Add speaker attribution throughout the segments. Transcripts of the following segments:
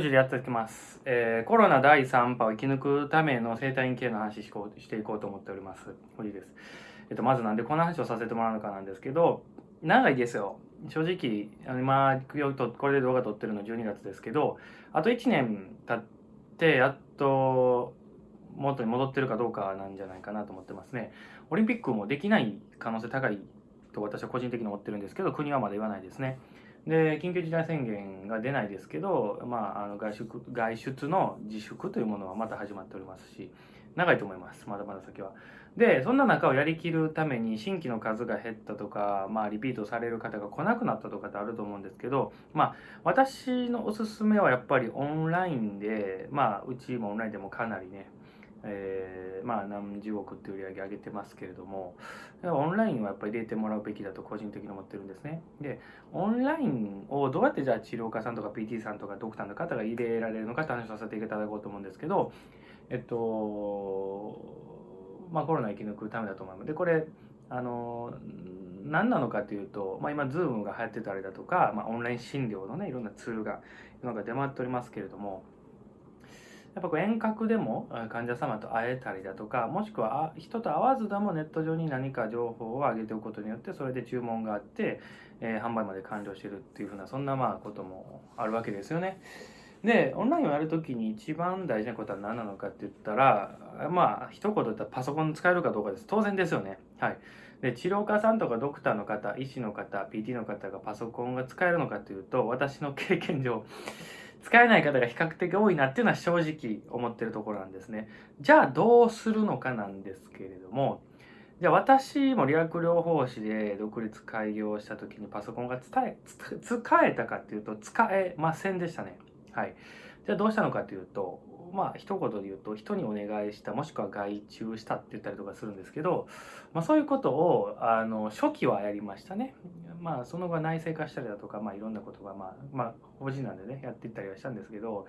Speaker 1: でやっていきます、えー、コロナ第3波を生き抜くための生体院系の話ししていこうと思っております。堀です。えっと、まずなんでこの話をさせてもらうのかなんですけど、長いですよ。正直、あの今、これで動画撮ってるの12月ですけど、あと1年経って、やっと元に戻ってるかどうかなんじゃないかなと思ってますね。オリンピックもできない可能性高いと私は個人的に思ってるんですけど、国はまだ言わないですね。で緊急事態宣言が出ないですけど、まあ、あの外出外出の自粛というものはまた始まっておりますし長いと思いますまだまだ先は。でそんな中をやりきるために新規の数が減ったとか、まあ、リピートされる方が来なくなったとかってあると思うんですけど、まあ、私のおすすめはやっぱりオンラインで、まあ、うちもオンラインでもかなりねえー、まあ何十億って売り上げ上げてますけれどもオンラインはやっぱり入れてもらうべきだと個人的に思ってるんですね。でオンラインをどうやってじゃあ治療家さんとか PT さんとかドクターの方が入れられるのかって話をさせていただこうと思うんですけどえっとまあコロナ生き抜くためだと思いますでこれあの何なのかというと、まあ、今 Zoom が流行ってたりだとか、まあ、オンライン診療のねいろんなツールが世の中出回っておりますけれどもやっぱこう遠隔でも患者様と会えたりだとかもしくは人と会わずでもネット上に何か情報を上げておくことによってそれで注文があって、えー、販売まで完了してるっていうふうなそんなまあこともあるわけですよね。でオンラインをやるときに一番大事なことは何なのかって言ったらまあ一言言ったらパソコン使えるかどうかです当然ですよね。はい、で治療家さんとかドクターの方医師の方 PT の方がパソコンが使えるのかというと私の経験上使えない方が比較的多いなっていうのは正直思ってるところなんですね。じゃあどうするのかなんですけれども、じゃあ私も理学療法士で独立開業した時にパソコンが伝え使えたかっていうと使えませんでしたね。はい。じゃあどうしたのかというと、まあ一言で言うと人にお願いしたもしくは外注したって言ったりとかするんですけど、まあ、そういうことをあの初期はやりましたね。まあその後は内製化したりだとか、まあ、いろんなことがまあ、まあ、法人なんでねやっていったりはしたんですけど、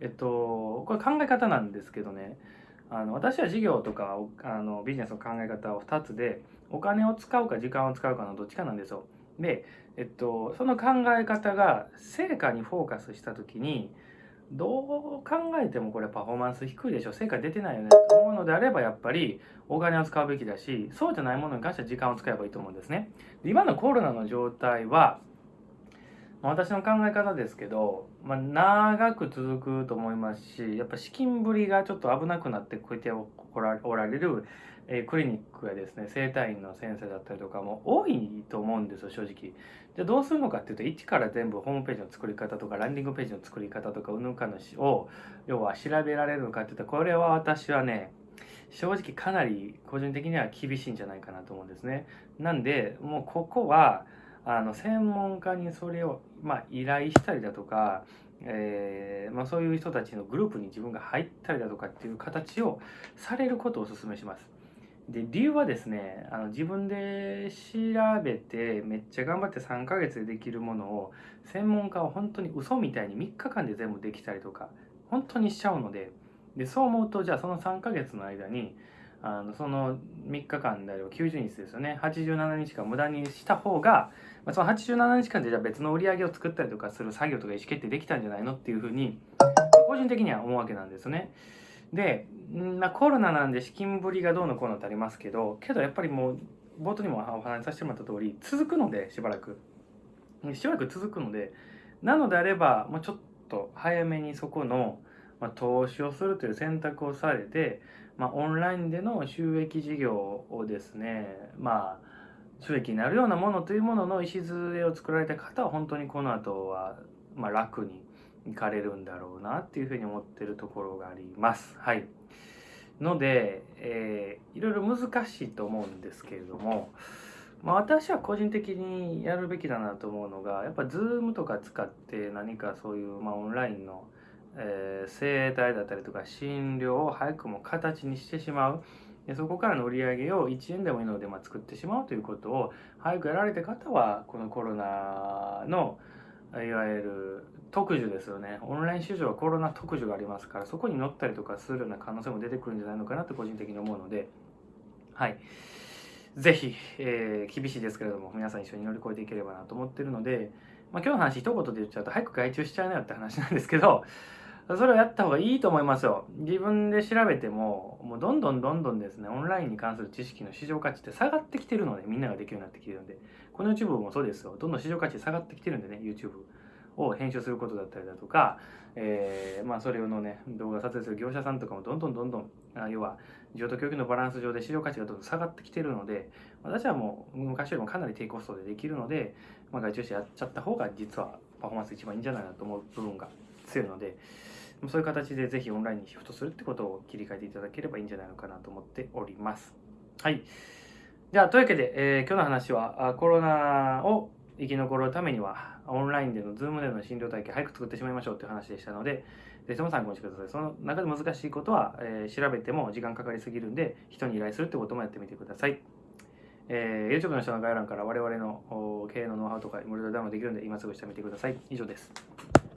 Speaker 1: えっと、これ考え方なんですけどねあの私は事業とかあのビジネスの考え方を2つでお金を使うか時間を使うかのどっちかなんですよ。で、えっと、その考え方が成果にフォーカスした時にどう考えてもこれパフォーマンス低いでしょ成果出てないよね。と思うのであればやっぱりお金を使うべきだしそうじゃないものに関しては時間を使えばいいと思うんですね。今のコロナの状態は私の考え方ですけど、まあ、長く続くと思いますしやっぱ資金繰りがちょっと危なくなってこうやっておられるえクリニックやですね整体院の先生だったりとかも多いと思うんですよ正直。じゃどうするのかっていうと一から全部ホームページの作り方とかランディングページの作り方とかうぬかのを要は調べられるのかっていったらこれは私はね正直かなり個人的には厳しいんじゃないかなと思うんですね。なんでもうここはあの専門家にそれを、まあ、依頼したりだとかえー、まあ、そういう人たちのグループに自分が入ったりだとかっていう形をされることをお勧めします。で理由はですねあの自分で調べてめっちゃ頑張って3ヶ月でできるものを専門家は本当に嘘みたいに3日間で全部できたりとか本当にしちゃうのででそう思うとじゃあその3ヶ月の間にあのその3日間であれば90日ですよね87日間無駄にした方が、まあ、その87日間でじゃあ別の売り上げを作ったりとかする作業とか意思決定できたんじゃないのっていうふうに個人的には思うわけなんですね。で、まあ、コロナなんで資金繰りがどうのこうのってありますけどけどやっぱりもう冒頭にもお話しさせてもらった通り続くのでしばらくしばらく続くのでなのであればもうちょっと早めにそこの、まあ、投資をするという選択をされて、まあ、オンラインでの収益事業をですねまあ収益になるようなものというものの礎を作られた方は本当にこの後はまあ楽に行かれるんだろうなっていうふうに思ってるところがあります。はい。ので、えー、いろいろ難しいと思うんですけれども、まあ、私は個人的にやるべきだなと思うのがやっぱ Zoom とか使って何かそういう、まあ、オンラインの、えー、整体だったりとか診療を早くも形にしてしまう。でそこからの売り上げを1円でもいいので、まあ、作ってしまうということを早くやられた方はこのコロナのいわゆる特需ですよね。オンライン市場はコロナ特需がありますからそこに乗ったりとかするような可能性も出てくるんじゃないのかなと個人的に思うので。はい。ぜひ、えー、厳しいですけれども皆さん一緒に乗り越えていければなと思ってるので、まあ、今日の話一言で言っちゃうと早く外注しちゃうなよって話なんですけどそれをやった方がいいと思いますよ。自分で調べても、もうどんどんどんどんですね、オンラインに関する知識の市場価値って下がってきてるので、みんなができるようになってきてるんで、この YouTube もそうですよ。どんどん市場価値下がってきてるんでね、YouTube を編集することだったりだとか、えー、まあそれのね、動画撮影する業者さんとかもどんどんどんどん、あ要は、需要と供給のバランス上で市場価値がどんどん下がってきてるので、私はもう昔よりもかなり低コストでできるので、まあ、外注してやっちゃった方が実はパフォーマンス一番いいんじゃないかなと思う部分が強いので、そういう形でぜひオンラインにシフトするってことを切り替えていただければいいんじゃないのかなと思っております。はい。じゃあ、というわけで、えー、今日の話はコロナを生き残るためには、オンラインでの、 Zoom での診療体系早く作ってしまいましょうという話でしたので、ぜひとも参考にしてください。その中で難しいことは、えー、調べても時間かかりすぎるんで、人に依頼するってこともやってみてください。えー、YouTube の下の概要欄から我々の経営のノウハウとかいろいろダウンできるんで、今すぐしてみてください。以上です。